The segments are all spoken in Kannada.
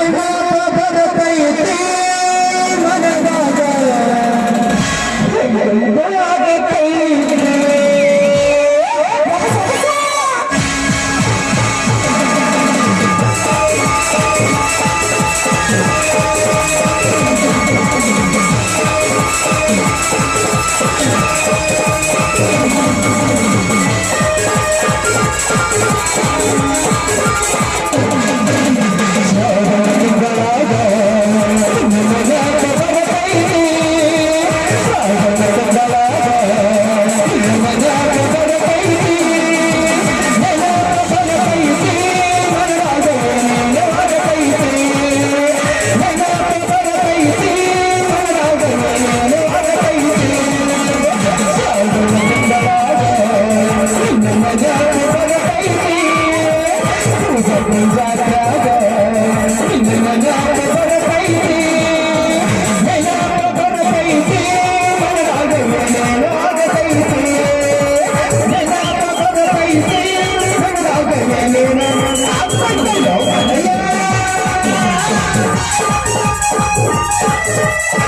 Hey, hey.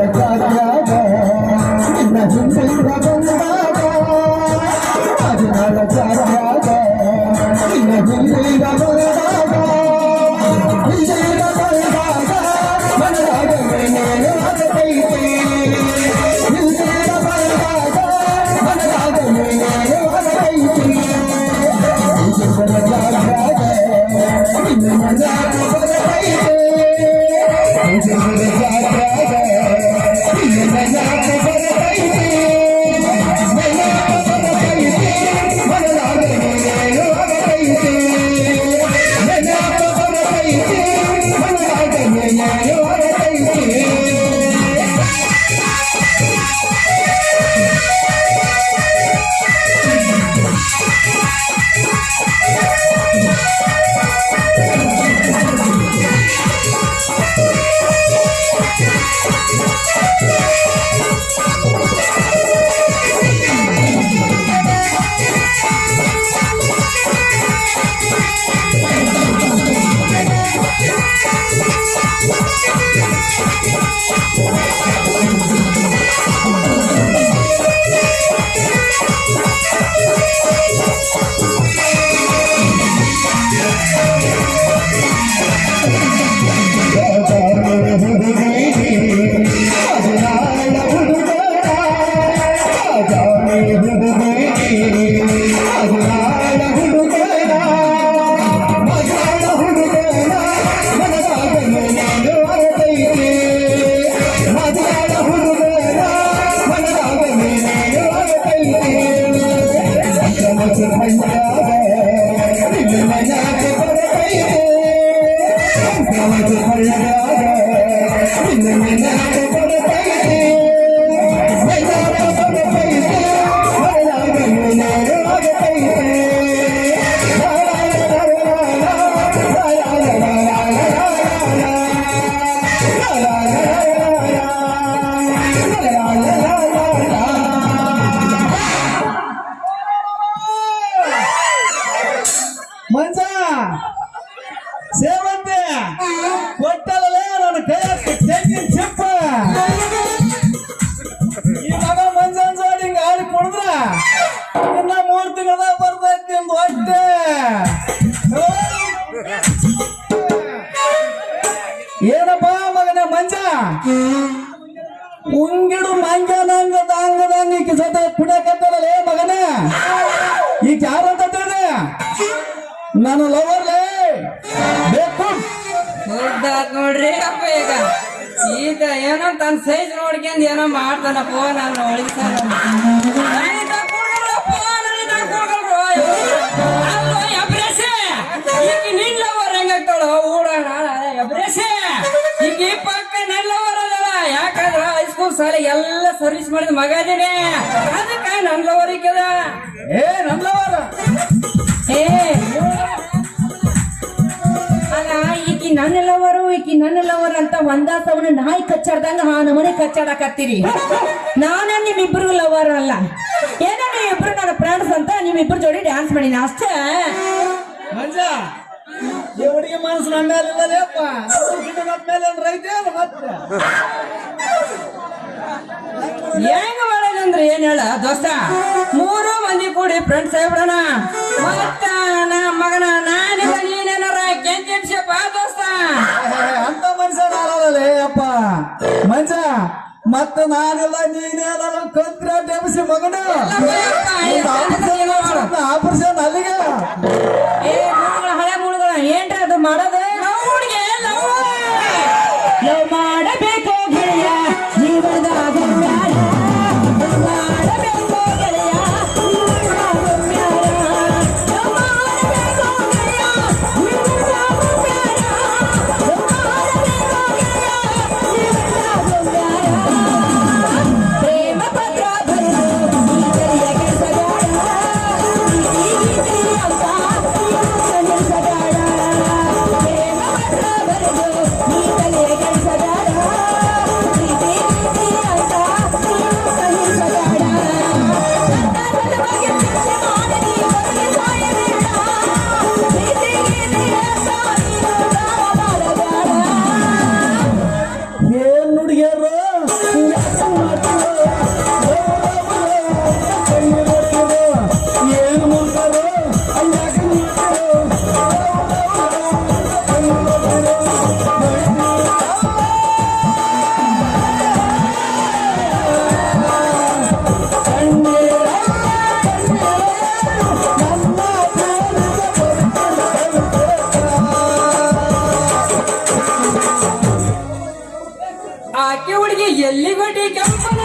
Let's go. I'm gonna go to the म्हणजे शेवंत्या ನನ್ನ ಲವರ್ ಬೇಕು ನೋಡ್ರಿ ಅಪ್ಪ ಈಗ ಈಗ ಏನೋ ತನ್ನ ಸೈಜ್ ನೋಡ್ಕೊಂಡು ಏನೋ ಮಾಡ್ತಾನ ಫೋನ್ ನಾನು ಒಳಗಿಸ್ತಾನ ಯಾಕಂದ್ರ ಹೈಸ್ಕೂಲ್ ಸಾಲ ಎಲ್ಲ ಸರ್ವಿಸ್ ಮಾಡಿದ ಮಗ ಅದಕ್ಕ ನನ್ ಲವರ್ ಏ ನನ್ ಲವರ್ ಏ ನನ್ನ ಲವರು ಈಕಿ ನನ್ನ ಲವರ್ ಅಂತ ಒಂದ ಸವನ ನಾಯಿ ಕಚ್ಚಾಡ್ದಂಗ ಆ ನಮನೆ ಕಚ್ಚಾಡಕತ್ತೀರಿ. ನಾನ ನಿಮ್ಮಿಬ್ರು ಲವರ್ ಅಲ್ಲ. ಏನೋ ನೀವಿಬ್ರು ನನ್ನ ಫ್ರೆಂಡ್ಸ್ ಅಂತ ನಿಮ್ಮಿಬ್ರ ಜೋಡಿ ಡ್ಯಾನ್ಸ್ ಮಾಡಿನ ಅಷ್ಟೇ. ಮಂಜ ಮನಸ್ಸು ನನ್ನ ಮೇಲೆ ಇಲ್ಲಲೇಪ್ಪ ನನ್ನ ಮೇಲೆ ಅಂದ್ರೆ ಐತೆ ಅಲ್ಲ ಮತ್ತೆ? ಹೆಂಗ ಮಾಡೋದಂದ್ರೆ ಏನ್ ಹೇಳ ದೋಸ್ತ? ಮೂರು ಮಂದಿ ಕೂಡಿ ಫ್ರೆಂಡ್ಸ್ ಆಗ್ಬಿಡೋಣ. ಮತ್ತ ಮಗನ ನಾನೇ ನೀನೇನಾರ ನಾನೆಲ್ಲ ನೀನೇನಲ್ಲ ಕಂತ್ರ ಡೆಬಸಿ ಮಗನು. Oh, ಆಕೆ ಹುಡುಗಿ ಎಲ್ಲಿ ಬಟ್ಟಿ ಕೆಂಪನ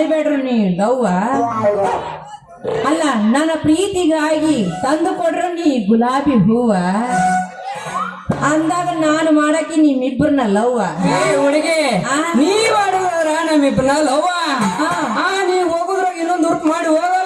ಅಂತ ನೀ ಲವ್ವ ಅಲ್ಲ ನನ್ನ ಪ್ರೀತಿಗಾಗಿ ತಂದು ಕೊಡ್ರಿ ನೀ ಗುಲಾಬಿ ಹೂವ. ಅಂದಾಗ ನಾನು ಮಾಡಕ್ಕೆ ನಿಮ್ಮಿಬ್ಬರನ್ನ ಲವ್ವ. ಹುಡುಗಿ? ನೀ ಮಾಡುದ್ರ ನಮ್ಮಿಬ್ಬರನ್ನ ಲವ್ವ. ಆ. ಮಾಡಿ ನೀ